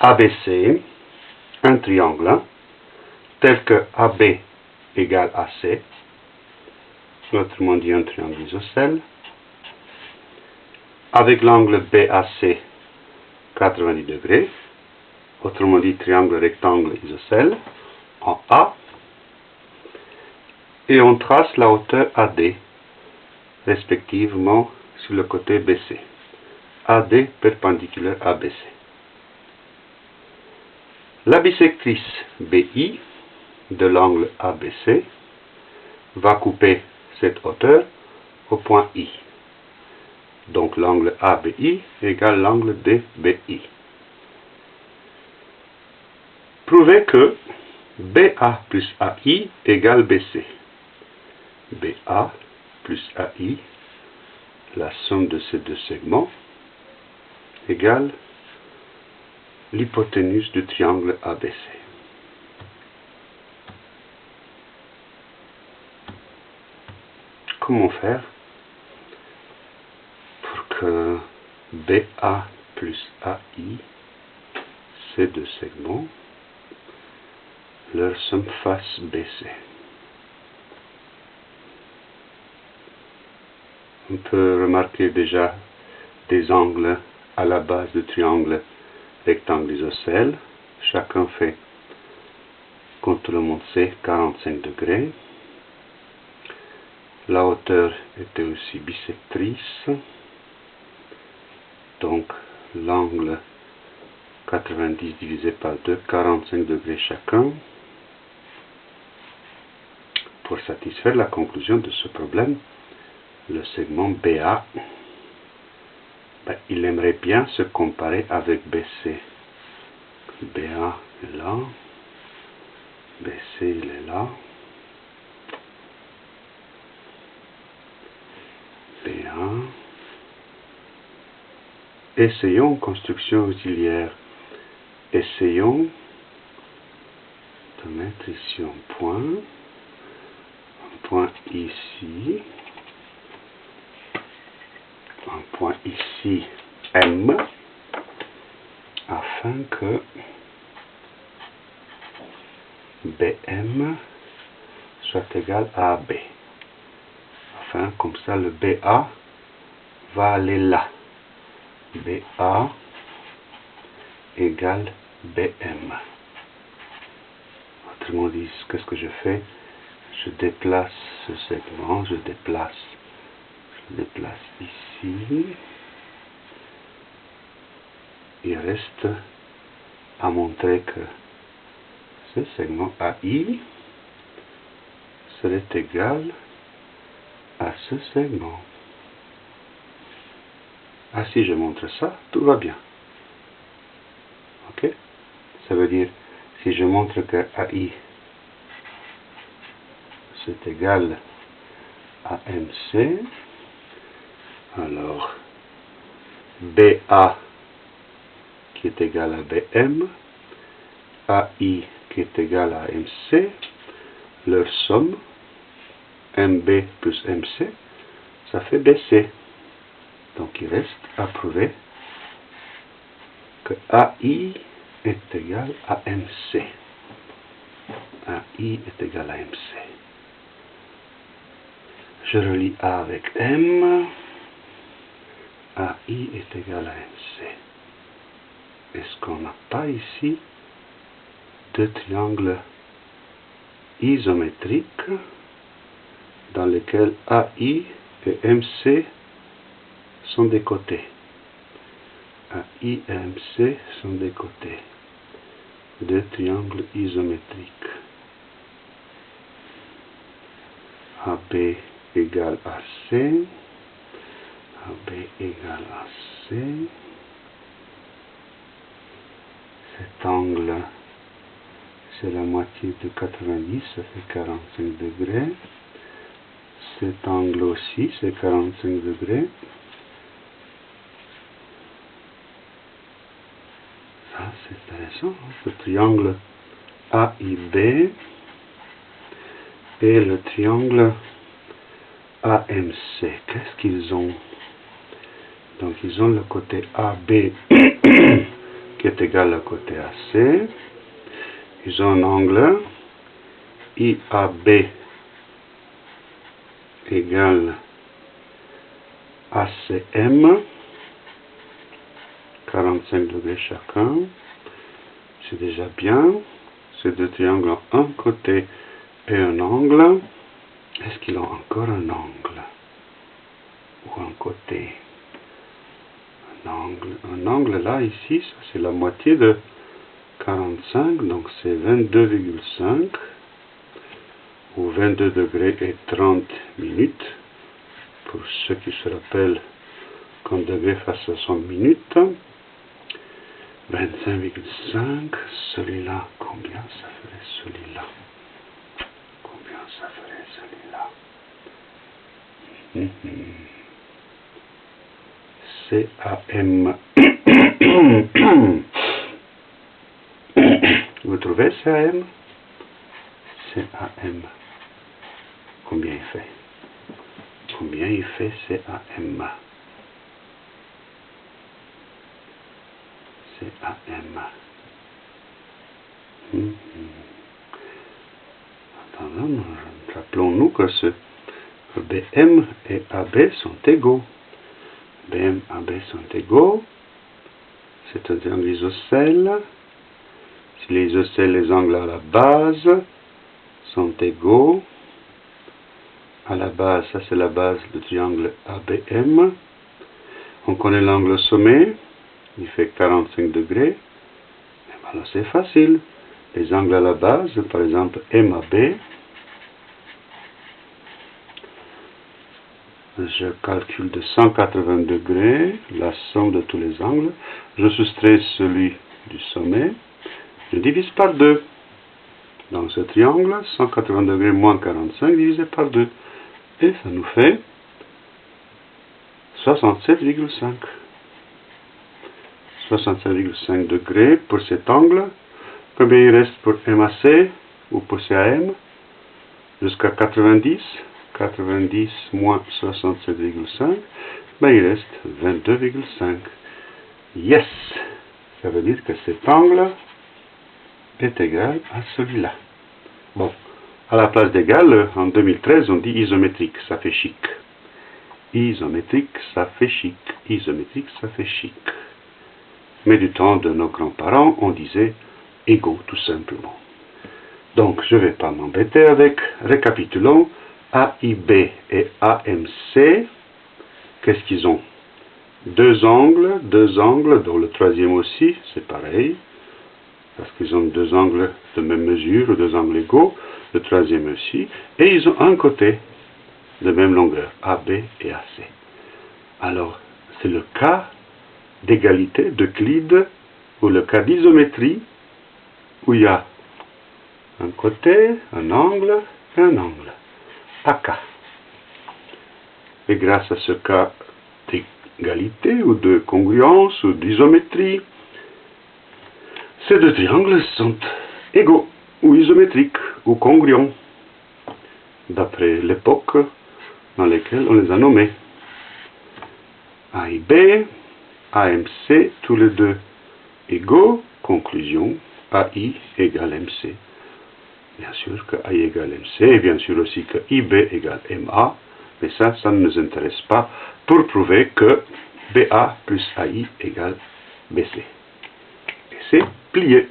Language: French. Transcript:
ABC un triangle tel que AB égale AC, autrement dit un triangle isocèle, avec l'angle BAC 90 degrés, autrement dit triangle rectangle isocèle, en A, et on trace la hauteur AD, respectivement sur le côté BC. AD perpendiculaire à BC. La bisectrice BI de l'angle ABC va couper cette hauteur au point I. Donc l'angle ABI égale l'angle DBI. Prouvez que BA plus AI égale BC. BA plus AI, la somme de ces deux segments, égale l'hypoténuse du triangle ABC. Comment faire pour que BA plus AI, ces deux segments, leur somme fasse BC On peut remarquer déjà des angles à la base du triangle rectangle isocèle. Chacun fait, contre le monde sait, 45 degrés. La hauteur était aussi bisectrice. Donc l'angle 90 divisé par 2, 45 degrés chacun. Pour satisfaire la conclusion de ce problème, le segment BA il aimerait bien se comparer avec BC. BA est là, BC il est là, BA. Essayons construction auxiliaire. Essayons de mettre ici un point, un point ici point ici M afin que BM soit égal à B. Enfin, comme ça, le BA va aller là. BA égale BM. Autrement dit, qu'est-ce que je fais? Je déplace ce segment, je déplace déplace ici. Il reste à montrer que ce segment AI serait égal à ce segment. Ah, si je montre ça, tout va bien. Ok? Ça veut dire, si je montre que AI c'est égal à MC, alors, BA qui est égal à BM, AI qui est égal à MC, leur somme, MB plus MC, ça fait BC. Donc il reste à prouver que AI est égal à MC. AI est égal à MC. Je relis A avec M. AI est égal à MC. Est-ce qu'on n'a pas ici deux triangles isométriques dans lesquels AI et MC sont des côtés AI et MC sont des côtés. Deux triangles isométriques. AB égale à C. B égale à C. Cet angle, c'est la moitié de 90, ça fait 45 degrés. Cet angle aussi, c'est 45 degrés. Ça, c'est intéressant. Hein. Ce triangle AIB et le triangle AMC. Qu'est-ce qu'ils ont? Donc ils ont le côté AB qui est égal à côté AC. Ils ont un angle IAB égale ACM, 45 degrés chacun. C'est déjà bien. Ces deux triangles ont un côté et un angle. Est-ce qu'ils ont encore un angle Ou un côté? Angle, un angle là, ici, c'est la moitié de 45, donc c'est 22,5 ou 22 degrés et 30 minutes. Pour ceux qui se rappellent qu'un degré face à 100 minutes 25,5 celui-là combien ça ferait celui-là? Combien ça ferait celui-là? CAM vous trouvez CAM CAM combien il fait combien il fait CAM CAM hmm. rappelons-nous que ce BM et AB sont égaux. BM et AB sont égaux. C'est un triangle isocèle. Si les isocèles, les angles à la base sont égaux, à la base, ça c'est la base du triangle ABM. On connaît l'angle sommet, il fait 45 degrés. Ben c'est facile. Les angles à la base, par exemple MAB, je calcule de 180 degrés la somme de tous les angles. Je soustrais celui du sommet. Je divise par 2. Dans ce triangle, 180 degrés moins 45 divisé par 2. Et ça nous fait 67,5. 67,5 degrés pour cet angle. Combien il reste pour MAC ou pour CAM Jusqu'à 90. 90 moins 67,5. Ben, il reste 22,5. Yes Ça veut dire que cet angle est égal à celui-là. Bon, à la place d'égal, en 2013, on dit isométrique, ça fait chic. Isométrique, ça fait chic. Isométrique, ça fait chic. Mais du temps de nos grands-parents, on disait égaux, tout simplement. Donc, je ne vais pas m'embêter avec. Récapitulons. AIB et AMC, qu'est-ce qu'ils ont? Deux angles, deux angles, dont le troisième aussi, c'est pareil, parce qu'ils ont deux angles de même mesure, deux angles égaux, le troisième aussi, et ils ont un côté de même longueur, AB et AC. Alors, c'est le cas d'égalité d'Euclide, ou le cas d'isométrie, où il y a un côté, un angle et un angle. Et grâce à ce cas d'égalité ou de congruence ou d'isométrie, ces deux triangles sont égaux ou isométriques ou congruents, d'après l'époque dans laquelle on les a nommés. A et B, AMC, tous les deux égaux, conclusion, AI égale MC. Bien sûr que AI égale MC, et bien sûr aussi que IB égale MA, mais ça, ça ne nous intéresse pas pour prouver que BA plus AI égale BC. Et c'est plié.